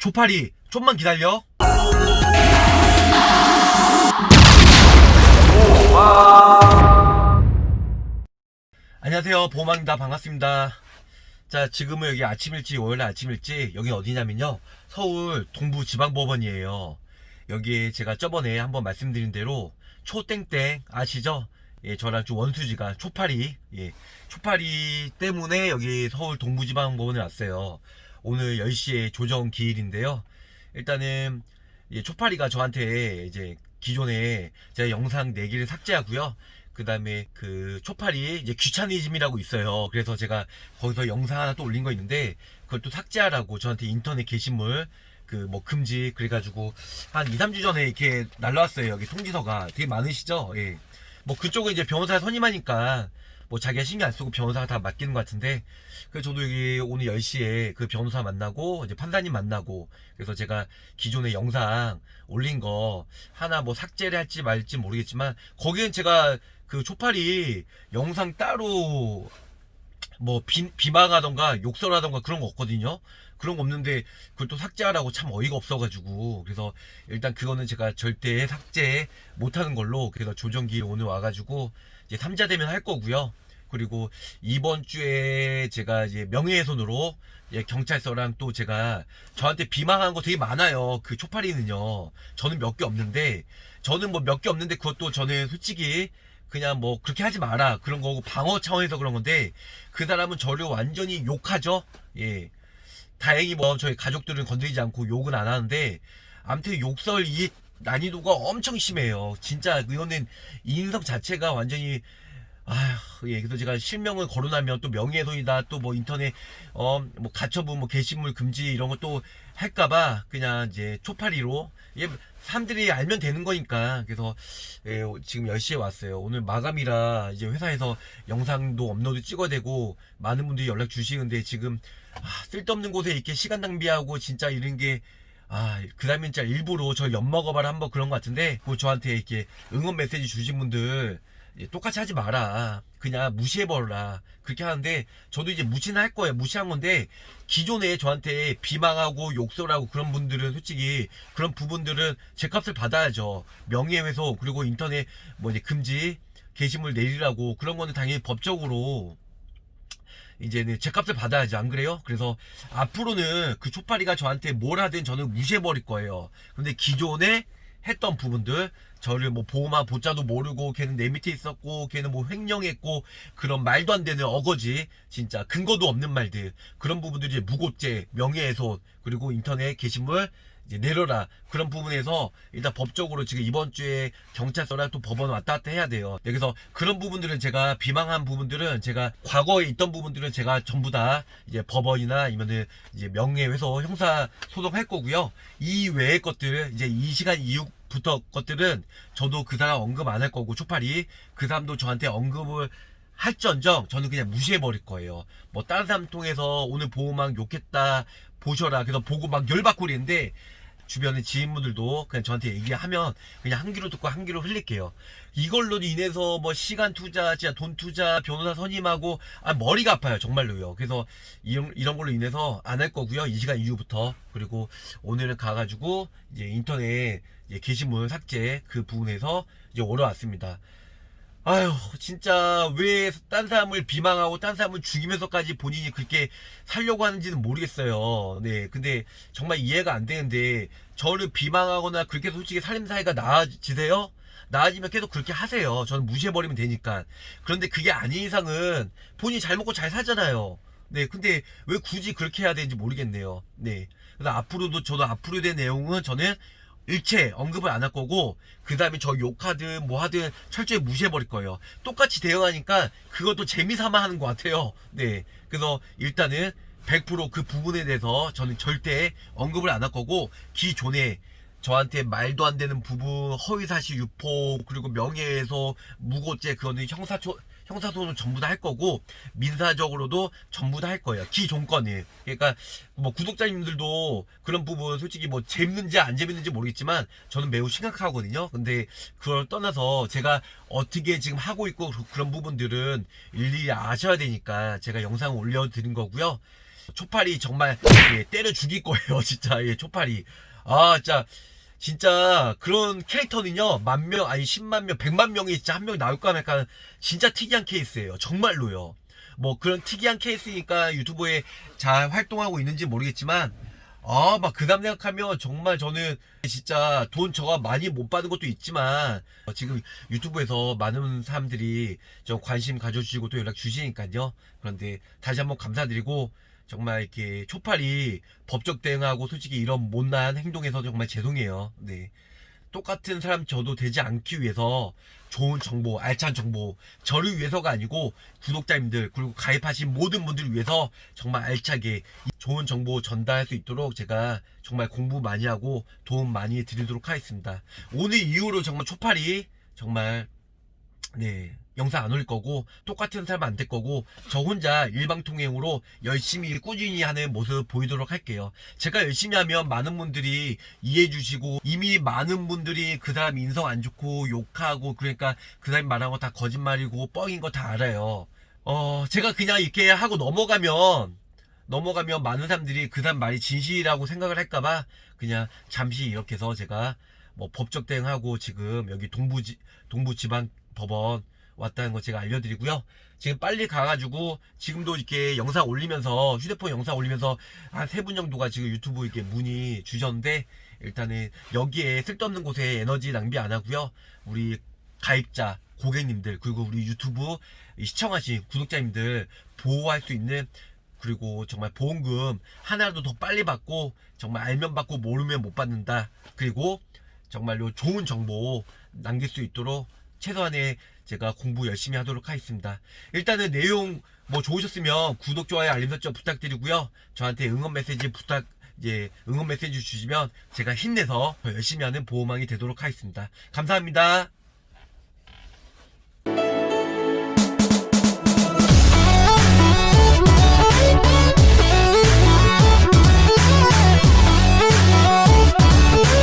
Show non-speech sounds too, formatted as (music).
조파리 좀만 기다려. 안녕하세요. 보호망입니다. 반갑습니다. 자 지금은 여기 아침 일찍 월요일 아침 일찍 여기 어디냐면요. 서울 동부지방법원이에요. 여기에 제가 저번에 한번 말씀드린 대로 초땡땡 아시죠? 예 저랑 좀 원수지가 초파리 예 초파리 때문에 여기 서울 동부지방법원에 왔어요 오늘 10시에 조정 기일인데요 일단은 예, 초파리가 저한테 이제 기존에 제가 영상 4개를 삭제하고요 그 다음에 그 초파리 이제 귀차니즘이라고 있어요. 그래서 제가 거기서 영상 하나 또 올린 거 있는데 그걸 또 삭제하라고 저한테 인터넷 게시물 그 뭐 금지 그래가지고 한 2, 3주 전에 이렇게 날라왔어요. 여기 통지서가 되게 많으시죠? 예. 뭐 그쪽은 이제 변호사 선임하니까 뭐 자기가 신경 안 쓰고 변호사가 다 맡기는 것 같은데 그래서 저도 여기 오늘 10시에 그 변호사 만나고 이제 판사님 만나고 그래서 제가 기존에 영상 올린 거 하나 뭐 삭제를 할지 말지 모르겠지만 거기엔 제가 그 초파리 영상 따로 뭐 비, 비방하던가 욕설하던가 그런 거 없거든요 그런 거 없는데 그걸 또 삭제하라고 참 어이가 없어가지고 그래서 일단 그거는 제가 절대 삭제 못하는 걸로 그래서 조정기 오늘 와가지고 이제 3자 되면 할 거고요 그리고 이번 주에 제가 이제 명예훼손으로 예, 경찰서랑 또 제가 저한테 비방한 거 되게 많아요. 그 초파리는요. 저는 몇 개 없는데 저는 뭐 몇 개 없는데 그것도 저는 솔직히 그냥 뭐 그렇게 하지 마라 그런 거고 방어 차원에서 그런 건데 그 사람은 저를 완전히 욕하죠. 예. 다행히 뭐 저희 가족들은 건드리지 않고 욕은 안 하는데 아무튼 욕설 이 난이도가 엄청 심해요. 진짜 이거는 인성 자체가 완전히 아휴, 예, 그래서 제가 실명을 거론하면 또 명예훼손이다, 또 뭐 인터넷, 어, 뭐 가처분, 뭐 게시물 금지 이런 것도 할까봐 그냥 이제 초파리로, 예, 사람들이 알면 되는 거니까. 그래서, 예, 지금 10시에 왔어요. 오늘 마감이라 이제 회사에서 영상도 업로드 찍어야 되고, 많은 분들이 연락 주시는데 지금, 아, 쓸데없는 곳에 이렇게 시간 낭비하고 진짜 이런 게, 아, 그 다음에 진짜 일부러 저 엿먹어봐라 한번 그런 것 같은데, 그 저한테 이렇게 응원 메시지 주신 분들, 예, 똑같이 하지 마라. 그냥 무시해버려라. 그렇게 하는데, 저도 이제 무시는 할 거예요. 무시한 건데, 기존에 저한테 비방하고 욕설하고 그런 분들은 솔직히 그런 부분들은 제 값을 받아야죠. 명예훼손, 그리고 인터넷 뭐 이제 금지, 게시물 내리라고 그런 거는 당연히 법적으로 이제는 제 값을 받아야지 안 그래요? 그래서 앞으로는 그 초파리가 저한테 뭘 하든 저는 무시해버릴 거예요. 근데 기존에 했던 부분들 저를 뭐 보호마 보자도 모르고 걔는 내 밑에 있었고 걔는 뭐 횡령했고 그런 말도 안 되는 어거지 진짜 근거도 없는 말들. 그런 부분들이 무고죄 명예훼손 그리고 인터넷 게시물 내려라 그런 부분에서 일단 법적으로 지금 이번 주에 경찰서랑 또 법원 왔다 갔다 해야 돼요 네, 그래서 그런 부분들은 제가 비방한 부분들은 제가 과거에 있던 부분들은 제가 전부 다 이제 법원이나 아니면은 이제 명예훼손 형사 소송 할 거고요 이 외의 것들 이제 이 시간 이후 부터 것들은 저도 그 사람 언급 안 할 거고 초파리 그 사람도 저한테 언급을 할전정 저는 그냥 무시해버릴 거예요. 뭐 다른 사람 통해서 오늘 보호막 욕했다 보셔라. 그래서 보고 막 열받고 그랬는데 주변의 지인분들도 그냥 저한테 얘기하면 그냥 한 귀로 듣고 한 귀로 흘릴게요. 이걸로 인해서 뭐 시간 투자, 진짜 돈 투자, 변호사 선임하고 아 머리가 아파요 정말로요. 그래서 이런 이런 걸로 인해서 안 할 거고요. 이 시간 이후부터 그리고 오늘은 가가지고 이제 인터넷 이제 게시물 삭제 그 부분에서 이제 오러 왔습니다. 아휴 진짜 왜 딴 사람을 비방하고 딴 사람을 죽이면서까지 본인이 그렇게 살려고 하는지는 모르겠어요. 네 근데 정말 이해가 안 되는데 저를 비방하거나 그렇게 솔직히 살림 사이가 나아지세요? 나아지면 계속 그렇게 하세요. 저는 무시해버리면 되니까. 그런데 그게 아닌 이상은 본인이 잘 먹고 잘 살잖아요. 네 근데 왜 굳이 그렇게 해야 되는지 모르겠네요. 네 그래서 앞으로도 저도 앞으로 된 내용은 저는 일체 언급을 안 할 거고 그 다음에 저 욕하든 뭐 하든 철저히 무시해버릴 거예요. 똑같이 대응하니까 그것도 재미삼아 하는 것 같아요. 네. 그래서 일단은 100%그 부분에 대해서 저는 절대 언급을 안 할 거고 기존에 저한테 말도 안 되는 부분 허위사실 유포 그리고 명예훼손 무고죄 그거는 형사 초 형사소송 전부 다 할 거고 민사적으로도 전부 다 할 거예요. 기존권이. 그러니까 뭐 구독자님들도 그런 부분 솔직히 뭐 재밌는지 안 재밌는지 모르겠지만 저는 매우 심각하거든요. 근데 그걸 떠나서 제가 어떻게 지금 하고 있고 그런 부분들은 일일이 아셔야 되니까 제가 영상 올려드린 거고요. 초파리 정말 예, 때려 죽일 거예요 (laughs) 진짜 예 초파리 아 진짜 진짜 그런 캐릭터는요 만 명 아니 10만 명 100만 명이 진짜 한명 나올까 말까 진짜 특이한 케이스예요. 정말로요. 뭐 그런 특이한 케이스니까 유튜브에 잘 활동하고 있는지 모르겠지만 아 막 그 다음 생각하면 정말 저는 진짜 돈 저가 많이 못 받은 것도 있지만 어, 지금 유튜브에서 많은 사람들이 좀 관심 가져주시고 또 연락 주시니까요. 그런데 다시 한번 감사드리고 정말 이렇게 초팔이 법적 대응하고 솔직히 이런 못난 행동에서 정말 죄송해요. 네. 똑같은 사람 저도 되지 않기 위해서 좋은 정보, 알찬 정보, 저를 위해서가 아니고 구독자님들 그리고 가입하신 모든 분들을 위해서 정말 알차게 이 좋은 정보 전달할 수 있도록 제가 정말 공부 많이 하고 도움 많이 드리도록 하겠습니다. 오늘 이후로 정말 초팔이 정말 네 영상 안 올릴 거고 똑같은 사람 안 될 거고 저 혼자 일방통행으로 열심히 꾸준히 하는 모습 보이도록 할게요. 제가 열심히 하면 많은 분들이 이해해 주시고 이미 많은 분들이 그 사람 인성 안 좋고 욕하고 그러니까 그 사람이 말한 거 다 거짓말이고 뻥인 거 다 알아요. 어 제가 그냥 이렇게 하고 넘어가면 넘어가면 많은 사람들이 그 사람 말이 진실이라고 생각을 할까봐 그냥 잠시 이렇게 해서 제가 뭐 법적 대응하고 지금 여기 동부지 동부지방 법원 왔다는 거 제가 알려드리고요. 지금 빨리 가가지고 지금도 이렇게 영상 올리면서 휴대폰 영상 올리면서 한 세 분 정도가 지금 유튜브 이렇게 문의 주셨는데 일단은 여기에 쓸데없는 곳에 에너지 낭비 안 하고요. 우리 가입자 고객님들 그리고 우리 유튜브 시청하신 구독자님들 보호할 수 있는 그리고 정말 보험금 하나라도 더 빨리 받고 정말 알면 받고 모르면 못 받는다 그리고 정말로 좋은 정보 남길 수 있도록 최소한의 제가 공부 열심히 하도록 하겠습니다. 일단은 내용 뭐 좋으셨으면 구독 좋아요 알림 설정 부탁드리고요. 저한테 응원 메시지 부탁 이제 응원 메시지 주시면 제가 힘내서 더 열심히 하는 보호망이 되도록 하겠습니다. 감사합니다